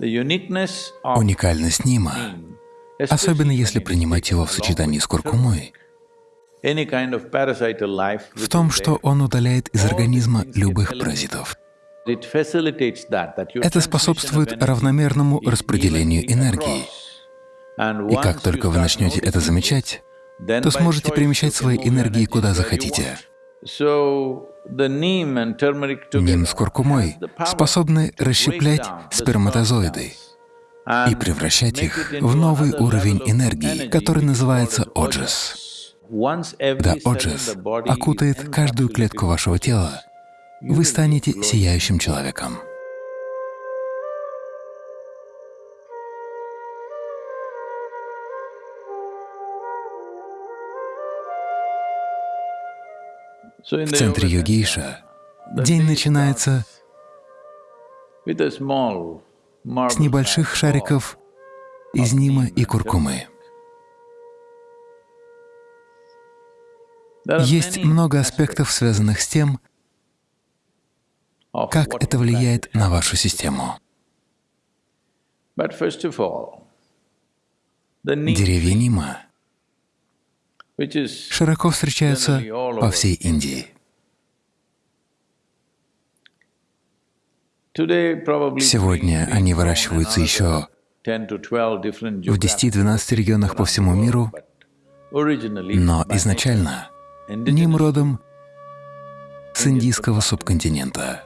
Уникальность нима, особенно если принимать его в сочетании с куркумой, в том, что он удаляет из организма любых паразитов. Это способствует равномерному распределению энергии. И как только вы начнете это замечать, то сможете перемещать свои энергии куда захотите. Ним с куркумой способны расщеплять сперматозоиды и превращать их в новый уровень энергии, который называется оджас. Когда оджас окутает каждую клетку вашего тела, вы станете сияющим человеком. В центре йогиша день начинается с небольших шариков из нима и куркумы. Есть много аспектов, связанных с тем, как это влияет на вашу систему. Деревья нима широко встречаются по всей Индии. Сегодня они выращиваются еще в 10-12 регионах по всему миру, но изначально ним родом с индийского субконтинента.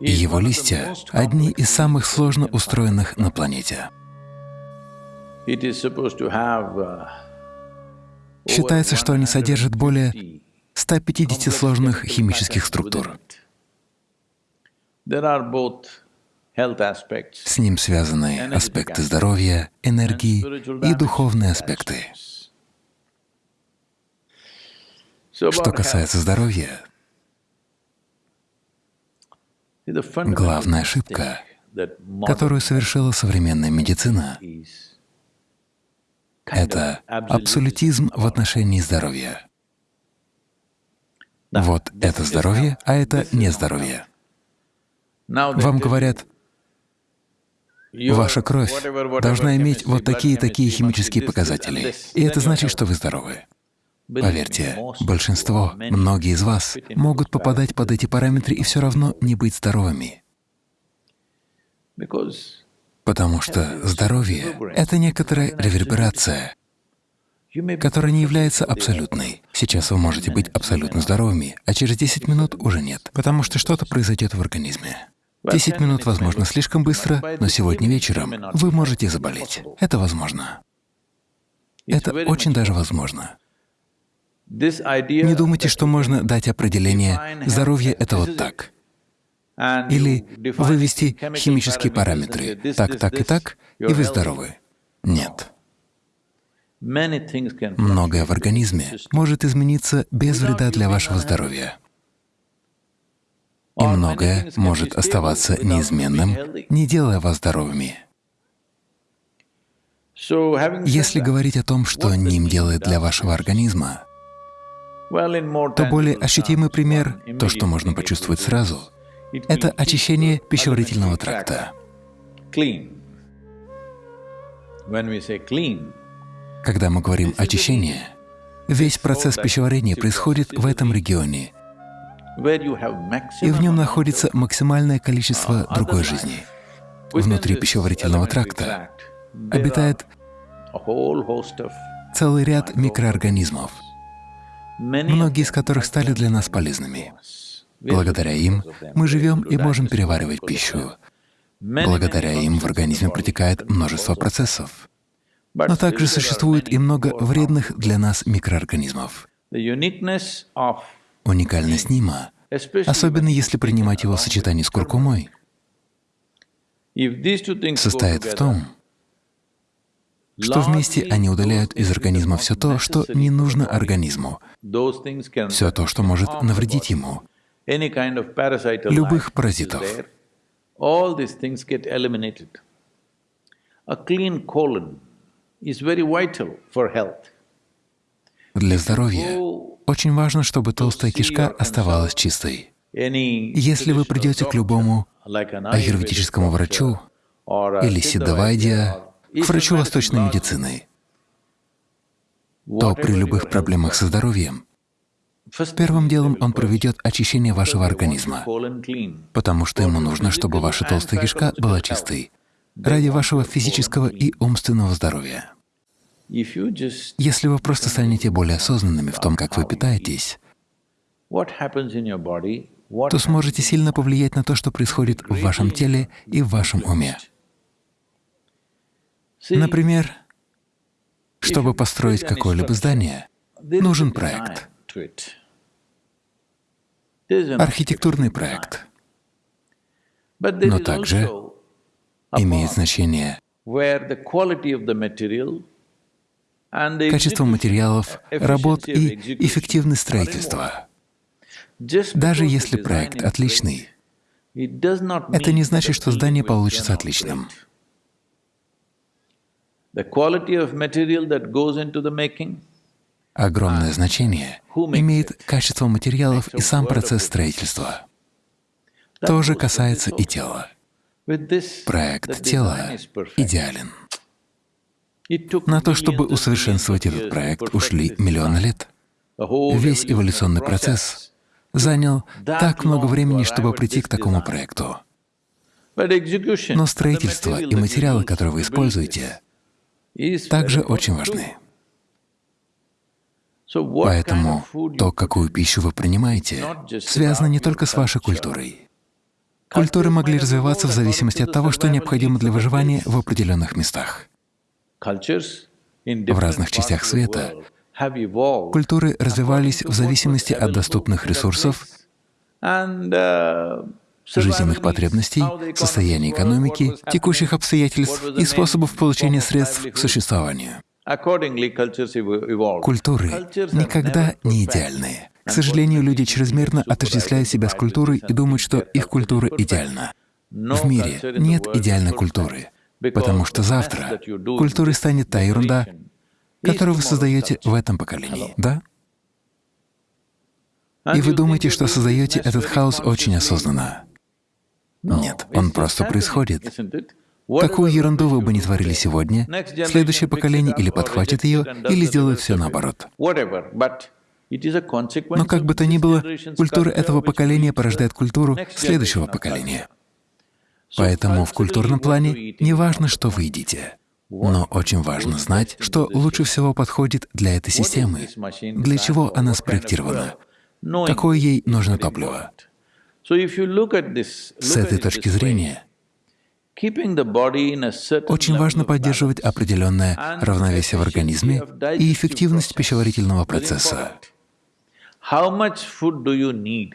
Его листья — одни из самых сложно устроенных на планете. Uh, Считается, что они содержат более 150 сложных химических структур. С ним связаны аспекты здоровья, энергии и духовные аспекты. Что касается здоровья, главная ошибка, которую совершила современная медицина, это абсолютизм в отношении здоровья. Вот это здоровье, а это не здоровье. Вам говорят, ваша кровь должна иметь вот такие-такие химические показатели, и это значит, что вы здоровы. Поверьте, большинство, многие из вас могут попадать под эти параметры и все равно не быть здоровыми. Потому что здоровье — это некоторая реверберация, которая не является абсолютной. Сейчас вы можете быть абсолютно здоровыми, а через 10 минут уже нет, потому что что-то произойдет в организме. 10 минут, возможно, слишком быстро, но сегодня вечером вы можете заболеть. Это возможно. Это очень даже возможно. Не думайте, что можно дать определение «здоровье — это вот так». Или вывести химические параметры так, так и так, и вы здоровы. Нет. Многое в организме может измениться без вреда для вашего здоровья. И многое может оставаться неизменным, не делая вас здоровыми. Если говорить о том, что ним делает для вашего организма, то более ощутимый пример, то, что можно почувствовать сразу, это очищение пищеварительного тракта. Когда мы говорим «очищение», весь процесс пищеварения происходит в этом регионе, и в нем находится максимальное количество другой жизни. Внутри пищеварительного тракта обитает целый ряд микроорганизмов, многие из которых стали для нас полезными. Благодаря им мы живем и можем переваривать пищу. Благодаря им в организме протекает множество процессов. Но также существует и много вредных для нас микроорганизмов. Уникальность нима, особенно если принимать его в сочетании с куркумой, состоит в том, что вместе они удаляют из организма все то, что не нужно организму, все то, что может навредить ему, любых паразитов. Для здоровья очень важно, чтобы толстая кишка оставалась чистой. Если вы придете к любому аюрведическому врачу или сиддавайдия, к врачу восточной медицины, то при любых проблемах со здоровьем первым делом он проведет очищение вашего организма, потому что ему нужно, чтобы ваша толстая кишка была чистой ради вашего физического и умственного здоровья. Если вы просто станете более осознанными в том, как вы питаетесь, то сможете сильно повлиять на то, что происходит в вашем теле и в вашем уме. Например, чтобы построить какое-либо здание, нужен проект, архитектурный проект. Но также имеет значение качество материалов, работ и эффективность строительства. Даже если проект отличный, это не значит, что здание получится отличным. Огромное значение имеет качество материалов и сам процесс строительства. То же касается и тела. Проект тела идеален. На то, чтобы усовершенствовать этот проект, ушли миллионы лет. Весь эволюционный процесс занял так много времени, чтобы прийти к такому проекту. Но строительство и материалы, которые вы используете, также очень важны. Поэтому то, какую пищу вы принимаете, связано не только с вашей культурой. Культуры могли развиваться в зависимости от того, что необходимо для выживания в определенных местах. В разных частях света культуры развивались в зависимости от доступных ресурсов, жизненных потребностей, состояния экономики, текущих обстоятельств и способов получения средств к существованию. Культуры никогда не идеальны. К сожалению, люди чрезмерно отождествляют себя с культурой и думают, что их культура идеальна. В мире нет идеальной культуры, потому что завтра культурой станет та ерунда, которую вы создаете в этом поколении, да? И вы думаете, что создаете этот хаос очень осознанно. Нет, он просто происходит. Какую ерунду вы бы не творили сегодня, следующее поколение или подхватит ее, или сделает все наоборот. Но как бы то ни было, культура этого поколения порождает культуру следующего поколения. Поэтому в культурном плане не важно, что вы едите, но очень важно знать, что лучше всего подходит для этой системы, для чего она спроектирована, какое ей нужно топливо. С этой точки зрения, очень важно поддерживать определенное равновесие в организме и эффективность пищеварительного процесса.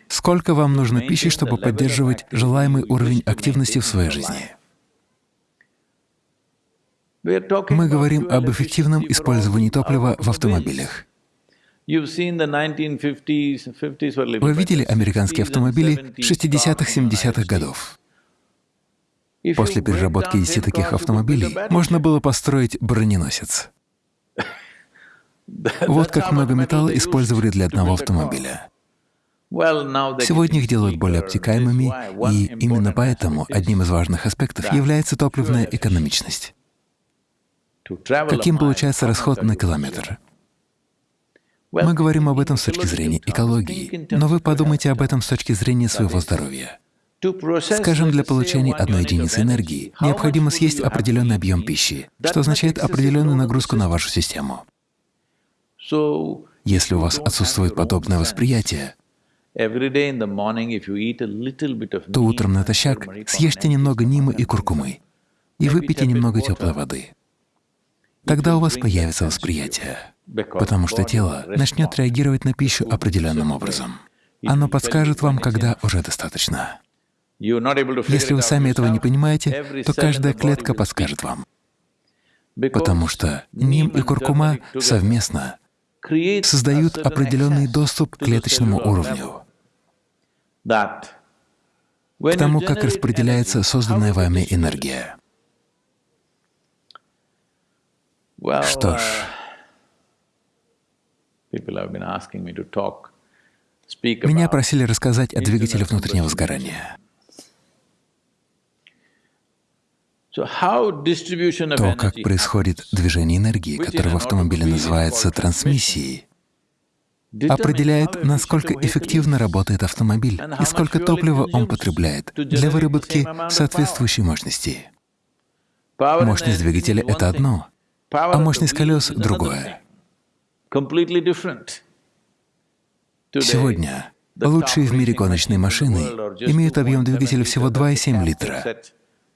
Сколько вам нужно пищи, чтобы поддерживать желаемый уровень активности в своей жизни? Мы говорим об эффективном использовании топлива в автомобилях. Вы видели американские автомобили 60-70-х годов? После переработки 10 таких автомобилей можно было построить броненосец. Вот как много металла использовали для одного автомобиля. Сегодня их делают более обтекаемыми, и именно поэтому одним из важных аспектов является топливная экономичность. Каким получается расход на километр? Мы говорим об этом с точки зрения экологии, но вы подумайте об этом с точки зрения своего здоровья. Скажем, для получения одной единицы энергии необходимо съесть определенный объем пищи, что означает определенную нагрузку на вашу систему. Если у вас отсутствует подобное восприятие, то утром натощак съешьте немного нимы и куркумы и выпейте немного теплой воды. Тогда у вас появится восприятие, потому что тело начнет реагировать на пищу определенным образом. Оно подскажет вам, когда уже достаточно. Если вы сами этого не понимаете, то каждая клетка подскажет вам, потому что ним и куркума совместно создают определенный доступ к клеточному уровню, к тому, как распределяется созданная вами энергия. Что ж, Меня просили рассказать о двигателе внутреннего сгорания. То, как происходит движение энергии, которое в автомобиле называется трансмиссией, определяет, насколько эффективно работает автомобиль и сколько топлива он потребляет для выработки соответствующей мощности. Мощность двигателя — это одно, а мощность колес — другое. Сегодня лучшие в мире гоночные машины имеют объем двигателя всего 2,7 литра.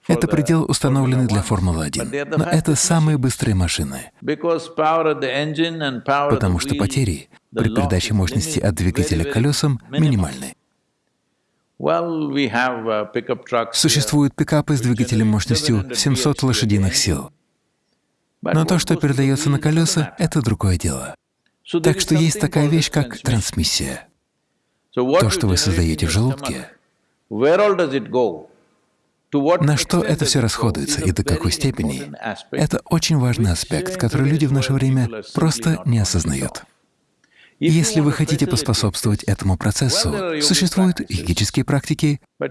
Это предел, установленный для Формулы-1. Но это самые быстрые машины, потому что потери при передаче мощности от двигателя к колесам минимальны. Существуют пикапы с двигателем мощностью 700 лошадиных сил. Но то, что передается на колеса, — это другое дело. Так что есть такая вещь, как трансмиссия. То, что вы создаете в желудке, на что это все расходуется и до какой степени — это очень важный аспект, который люди в наше время просто не осознают. Если вы хотите поспособствовать этому процессу, существуют йогические практики, но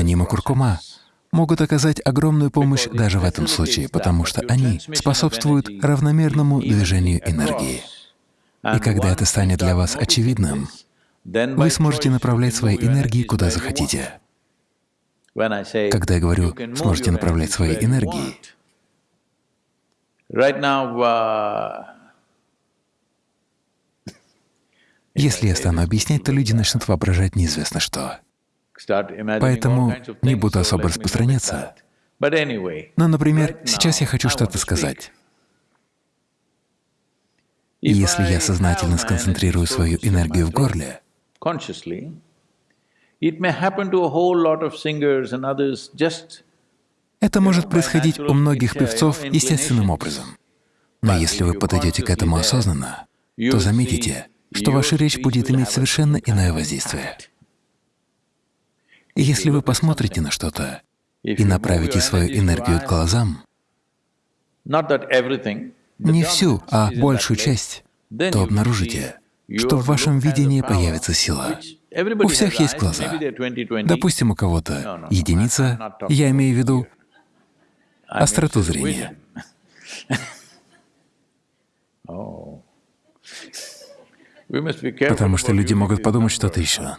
ним и куркума могут оказать огромную помощь даже в этом случае, потому что они способствуют равномерному движению энергии. И когда это станет для вас очевидным, вы сможете направлять свои энергии куда захотите. Когда я говорю «сможете направлять свои энергии», если я стану объяснять, то люди начнут воображать неизвестно что. Поэтому не буду особо распространяться. Но, например, сейчас я хочу что-то сказать. И если я сознательно сконцентрирую свою энергию в горле, это может происходить у многих певцов естественным образом. Но если вы подойдете к этому осознанно, то заметите, что ваша речь будет иметь совершенно иное воздействие. И если вы посмотрите на что-то и направите свою энергию к глазам, не всю, а большую часть, то обнаружите, что в вашем видении появится сила. У всех есть глаза. Допустим, у кого-то единица, я имею в виду остроту зрения. Потому что люди могут подумать что-то еще.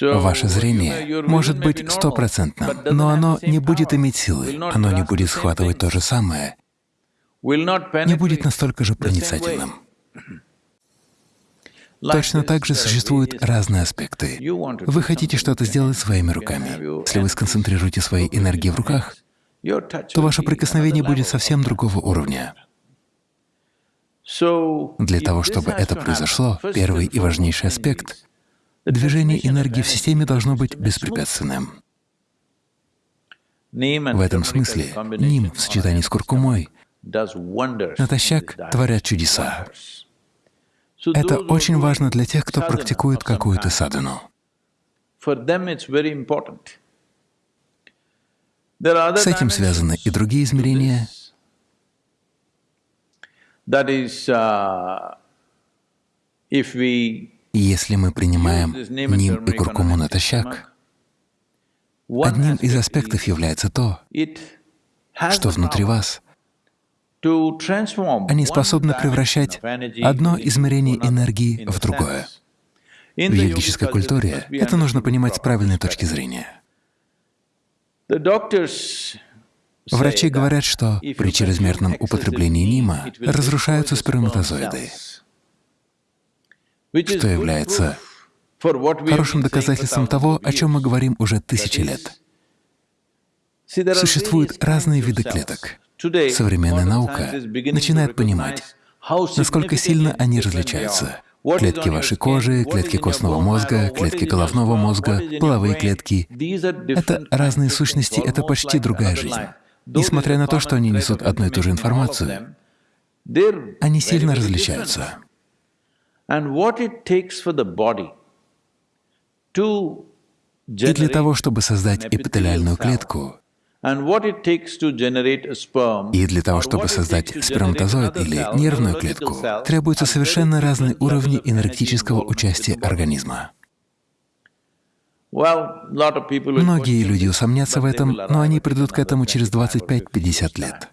Ваше зрение может быть стопроцентным, но оно не будет иметь силы, оно не будет схватывать то же самое, не будет настолько же проницательным. Точно так же существуют разные аспекты. Вы хотите что-то сделать своими руками. Если вы сконцентрируете свои энергии в руках, то ваше прикосновение будет совсем другого уровня. Для того, чтобы это произошло, первый и важнейший аспект — движение энергии в системе должно быть беспрепятственным. В этом смысле ним в сочетании с куркумой натощак творят чудеса. Это очень важно для тех, кто практикует какую-то садану. С этим связаны и другие измерения. Uh, если мы принимаем ним и куркуму натощак, одним из аспектов является то, что внутри вас они способны превращать одно измерение энергии в другое. В йогической культуре это нужно понимать с правильной точки зрения. Врачи говорят, что при чрезмерном употреблении нима разрушаются сперматозоиды, что является хорошим доказательством того, о чем мы говорим уже тысячи лет. Существуют разные виды клеток. Современная наука начинает понимать, насколько сильно они различаются. Клетки вашей кожи, клетки костного мозга, клетки головного мозга, половые клетки — это разные сущности, это почти другая жизнь. Несмотря на то, что они несут одну и ту же информацию, они сильно различаются. И для того, чтобы создать эпителиальную клетку, И для того, чтобы создать сперматозоид или нервную клетку, требуются совершенно разные уровни энергетического участия организма. Многие люди усомнятся в этом, но они придут к этому через 25-50 лет.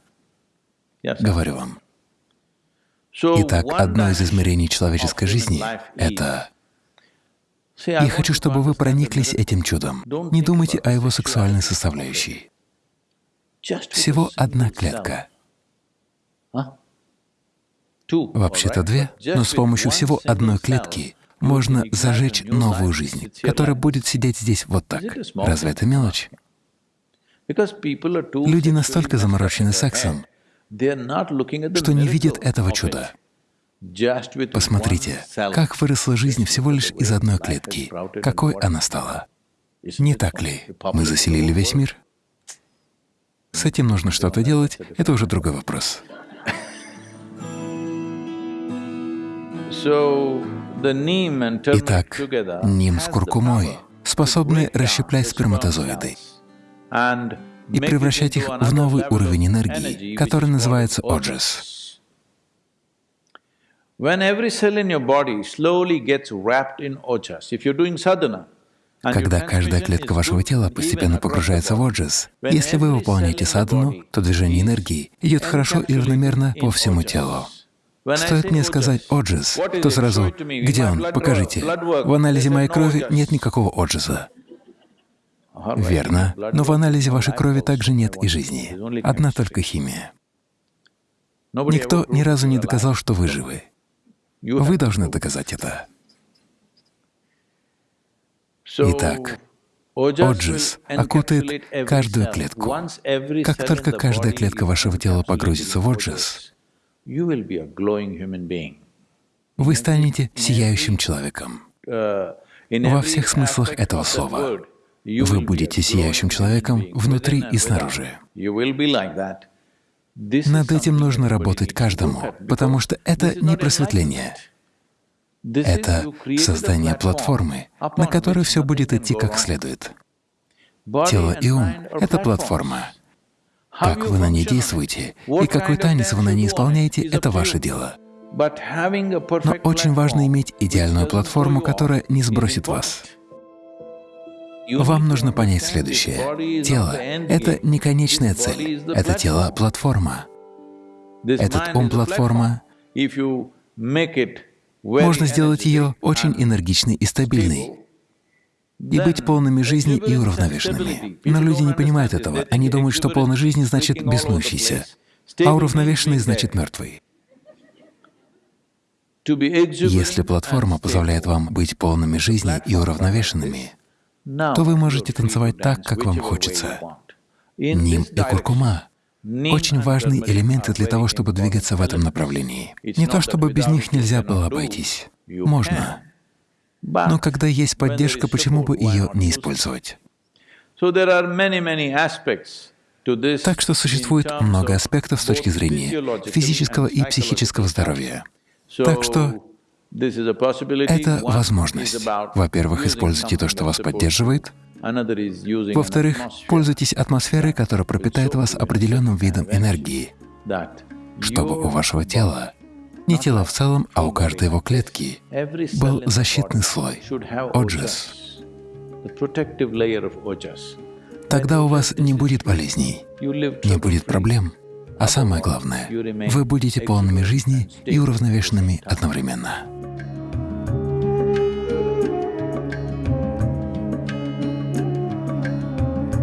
Говорю вам. Итак, одно из измерений человеческой жизни — это… Я хочу, чтобы вы прониклись этим чудом. Не думайте о его сексуальной составляющей. Всего одна клетка. Вообще-то две, но с помощью всего одной клетки можно зажечь новую жизнь, которая будет сидеть здесь вот так. Разве это мелочь? Люди настолько заморочены сексом, что не видят этого чуда. Посмотрите, как выросла жизнь всего лишь из одной клетки. Какой она стала? Не так ли? Мы заселили весь мир? С этим нужно что-то делать, это уже другой вопрос. Итак, ним с куркумой способны расщеплять сперматозоиды и превращать их в новый уровень энергии, который называется sadhana, когда каждая клетка вашего тела постепенно погружается в оджис, если вы выполняете садхану, то движение энергии идет хорошо и равномерно по всему телу. Стоит мне сказать «оджис», то сразу «Где он? Покажите». В анализе моей крови нет никакого оджиса. Верно, но в анализе вашей крови также нет и жизни. Одна только химия. Никто ни разу не доказал, что вы живы. Вы должны доказать это. Итак, Оджис окутает каждую клетку. Как только каждая клетка вашего тела погрузится в Оджис, вы станете сияющим человеком. Во всех смыслах этого слова. Вы будете сияющим человеком внутри и снаружи. Над этим нужно работать каждому, потому что это не просветление. Это создание платформы, на которой все будет идти как следует. Тело и ум — это платформа. Как вы на ней действуете и какой танец вы на ней исполняете — это ваше дело. Но очень важно иметь идеальную платформу, которая не сбросит вас. Вам нужно понять следующее. Тело — это не конечная цель, это тело — платформа. Этот ум — платформа. Можно сделать ее очень энергичной и стабильной и быть полными жизни и уравновешенными. Но люди не понимают этого. Они думают, что полной жизни значит беснующийся, а уравновешенный значит мертвый. Если платформа позволяет вам быть полными жизни и уравновешенными, то вы можете танцевать так, как вам хочется. Ним и куркума очень важные элементы для того, чтобы двигаться в этом направлении. Не то чтобы без них нельзя было обойтись. Можно. Но когда есть поддержка, почему бы ее не использовать? Так что существует много аспектов с точки зрения физического и психического здоровья. Так что это возможность. Во-первых, используйте то, что вас поддерживает, во-вторых, пользуйтесь атмосферой, которая пропитает вас определенным видом энергии, чтобы у вашего тела, не тела в целом, а у каждой его клетки, был защитный слой — оджас. Тогда у вас не будет болезней, не будет проблем, а самое главное — вы будете полными жизни и уравновешенными одновременно.